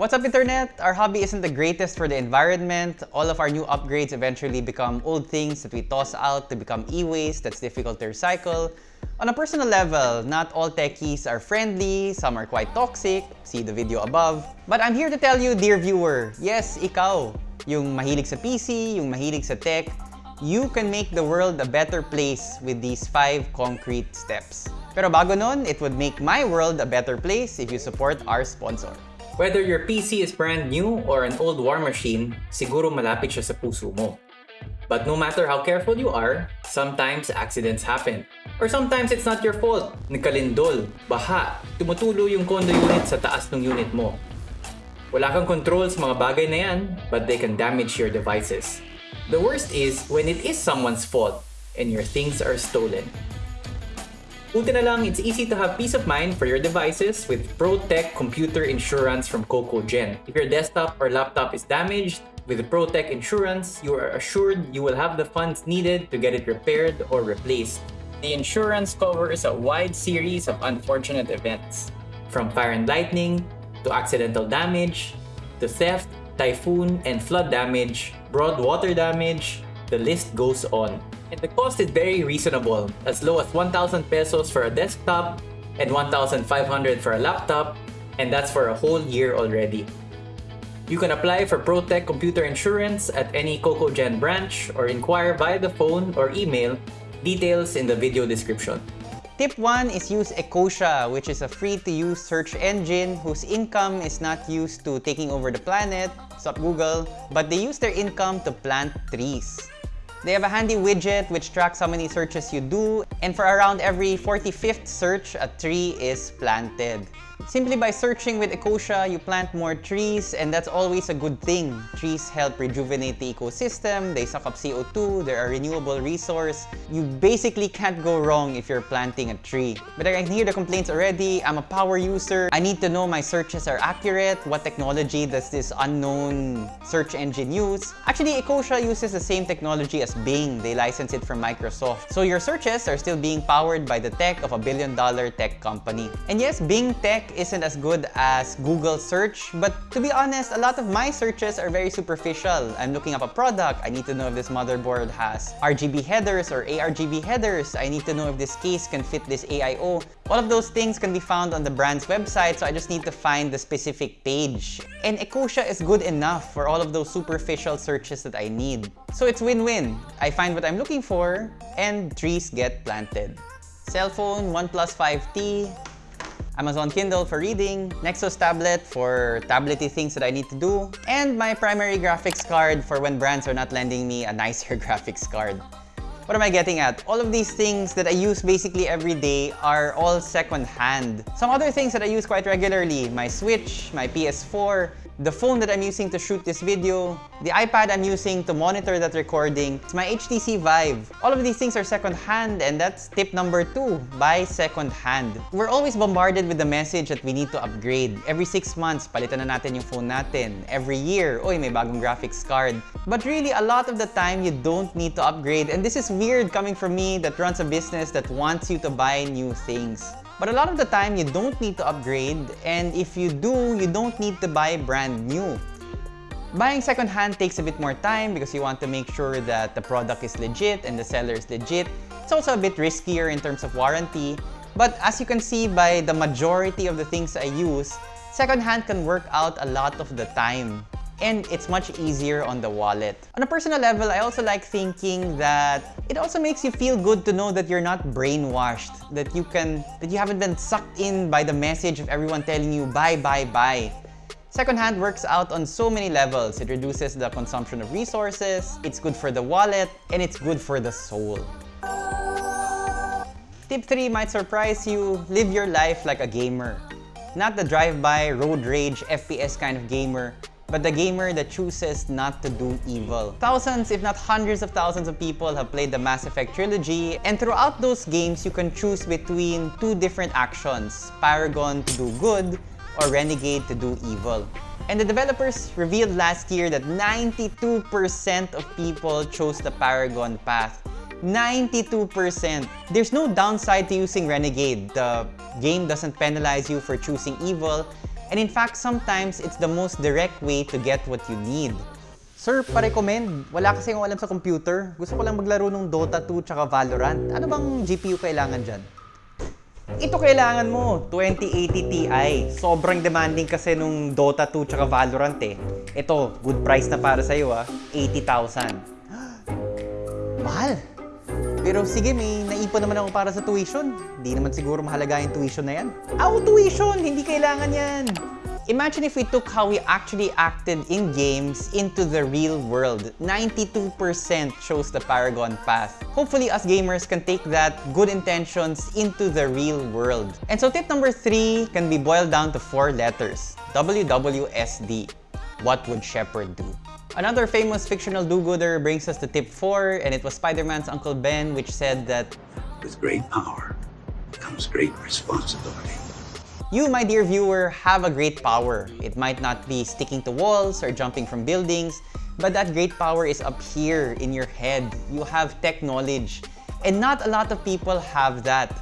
What's up internet? Our hobby isn't the greatest for the environment. All of our new upgrades eventually become old things that we toss out to become e-waste that's difficult to recycle. On a personal level, not all techies are friendly, some are quite toxic, see the video above. But I'm here to tell you, dear viewer, yes, ikaw, yung mahilig sa PC, yung mahilig sa tech, you can make the world a better place with these 5 concrete steps. Pero bago nun, it would make my world a better place if you support our sponsor. Whether your PC is brand new or an old war machine, siguro malapit siya sa puso mo. But no matter how careful you are, sometimes accidents happen. Or sometimes it's not your fault. Nagkalindol, baha, tumutulo yung condo unit sa taas ng unit mo. Wala kang control sa mga bagay na yan, but they can damage your devices. The worst is when it is someone's fault and your things are stolen. Buti na lang, it's easy to have peace of mind for your devices with ProTech Computer Insurance from CocoGen. If your desktop or laptop is damaged, with ProTech Insurance, you are assured you will have the funds needed to get it repaired or replaced. The insurance covers a wide series of unfortunate events, from fire and lightning, to accidental damage, to theft, typhoon and flood damage, broad water damage, the list goes on. And the cost is very reasonable, as low as 1,000 pesos for a desktop and 1,500 for a laptop, and that's for a whole year already. You can apply for ProTech Computer Insurance at any CocoGen branch or inquire via the phone or email, details in the video description. Tip 1 is use Ecosia, which is a free-to-use search engine whose income is not used to taking over the planet, stop Google, but they use their income to plant trees. They have a handy widget which tracks how many searches you do, and for around every 45th search, a tree is planted. Simply by searching with Ecosia, you plant more trees, and that's always a good thing. Trees help rejuvenate the ecosystem, they suck up CO2, they're a renewable resource. You basically can't go wrong if you're planting a tree. But I can hear the complaints already, I'm a power user, I need to know my searches are accurate, what technology does this unknown search engine use? Actually, Ecosia uses the same technology as Bing, they license it from Microsoft. So your searches are still being powered by the tech of a billion dollar tech company. And yes, Bing Tech isn't as good as Google search, but to be honest, a lot of my searches are very superficial. I'm looking up a product, I need to know if this motherboard has RGB headers or ARGB headers. I need to know if this case can fit this AIO. All of those things can be found on the brand's website, so I just need to find the specific page. And Ecosia is good enough for all of those superficial searches that I need. So it's win-win. I find what I'm looking for, and trees get planted. Cellphone, OnePlus 5T, Amazon Kindle for reading, Nexus tablet for tablety things that I need to do, and my primary graphics card for when brands are not lending me a nicer graphics card. What am I getting at? All of these things that I use basically every day are all second-hand. Some other things that I use quite regularly, my Switch, my PS4, the phone that I'm using to shoot this video, the iPad I'm using to monitor that recording, it's my HTC Vive. All of these things are second-hand and that's tip number two, buy second-hand. We're always bombarded with the message that we need to upgrade. Every 6 months, palitan na natin yung phone natin. Every year, oy, may bagong graphics card. But really, a lot of the time, you don't need to upgrade. And this is weird coming from me that runs a business that wants you to buy new things. But a lot of the time, you don't need to upgrade, and if you do, you don't need to buy brand new. Buying secondhand takes a bit more time because you want to make sure that the product is legit and the seller is legit. It's also a bit riskier in terms of warranty. But as you can see by the majority of the things I use, secondhand can work out a lot of the time and it's much easier on the wallet. On a personal level, I also like thinking that it also makes you feel good to know that you're not brainwashed, that you can that you haven't been sucked in by the message of everyone telling you buy, buy, buy. Secondhand works out on so many levels. It reduces the consumption of resources, it's good for the wallet, and it's good for the soul. Tip 3 might surprise you, live your life like a gamer. Not the drive-by, road rage, FPS kind of gamer, but the gamer that chooses not to do evil. Thousands, if not hundreds of thousands of people have played the Mass Effect trilogy, and throughout those games, you can choose between two different actions, Paragon to do good, or Renegade to do evil. And the developers revealed last year that 92% of people chose the Paragon path. 92%! There's no downside to using Renegade. The game doesn't penalize you for choosing evil, And in fact, sometimes it's the most direct way to get what you need. Sir, pa-recommend. Wala kasi akong alam sa computer. Gusto ko lang maglaro ng Dota 2 tsaka Valorant. Ano bang GPU kailangan dyan? Ito kailangan mo, 2080 Ti. Sobrang demanding kasi nung Dota 2 tsaka Valorant eh. Ito, good price na para sa'yo ah, 80,000. Mahal! Pero sige, may naipon naman ako para sa tuition. Hindi naman siguro mahalaga yung tuition na yan. Aw, tuition! Hindi kailangan yan! Imagine if we took how we actually acted in games into the real world. 92% shows the Paragon path. Hopefully, us gamers can take that good intentions into the real world. And so tip number three can be boiled down to four letters. WWSD. What would Shepard do? Another famous fictional do-gooder brings us to tip 4, and it was Spider-Man's Uncle Ben, which said that With great power comes great responsibility. You, my dear viewer, have a great power. It might not be sticking to walls or jumping from buildings, but that great power is up here in your head. You have tech knowledge. And not a lot of people have that.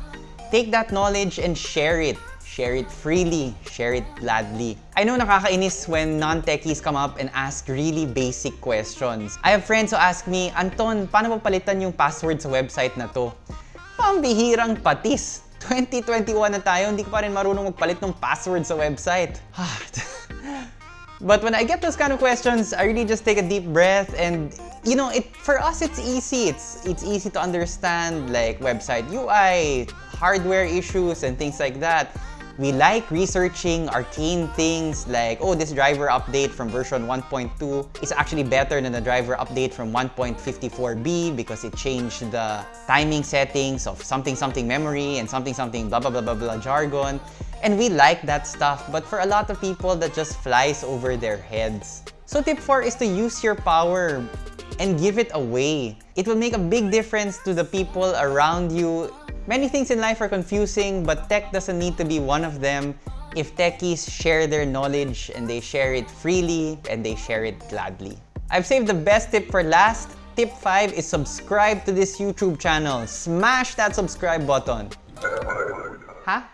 Take that knowledge and share it. Share it freely. Share it gladly. I know nakakainis when non-techies come up and ask really basic questions. I have friends who ask me, Anton, paano ba palitan yung password sa website na to? Pambihirang patis. 2021 na tayo, hindi ko pa rin marunong magpalit ng password sa website. But when I get those kind of questions, I really just take a deep breath and you know, it for us it's easy. It's it's easy to understand like website UI, hardware issues and things like that. We like researching arcane things like, oh, this driver update from version 1.2 is actually better than the driver update from 1.54b because it changed the timing settings of something something memory and something something blah blah blah blah blah jargon. And we like that stuff, but for a lot of people, that just flies over their heads. So tip 4 is to use your power and give it away. It will make a big difference to the people around you. Many things in life are confusing, but tech doesn't need to be one of them if techies share their knowledge and they share it freely and they share it gladly. I've saved the best tip for last. Tip 5 is subscribe to this YouTube channel. Smash that subscribe button. Ha?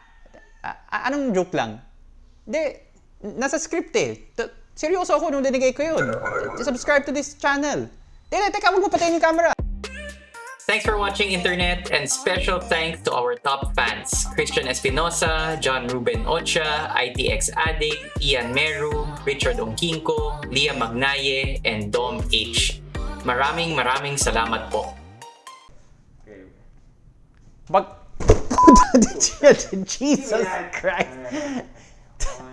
A- anong joke lang? Hindi, nasa script eh. Seryoso ako nung dinigay ko yun. Subscribe to this channel. Teka, teka, huwag mo patayin yung camera. Thanks for watching Internet and special thanks to our top fans Christian Espinosa, John Ruben Ocha, ITX Addict, Ian Meru, Richard Ongkinko, Leah Magnaye, and Dom H. Maraming maraming salamat po. But Jesus Christ.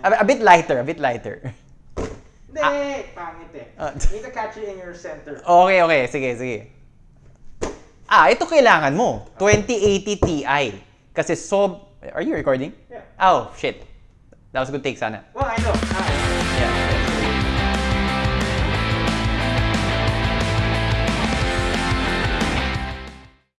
A, a bit lighter, a bit lighter. Hindi, pangit eh. Ah. Need to catch it in your center. Okay, okay. Sige, sige. Ah, ito kailangan mo. 2080 Ti. Kasi so... Are you recording? Yeah. Oh, shit. That was a good take sana. Well, I know.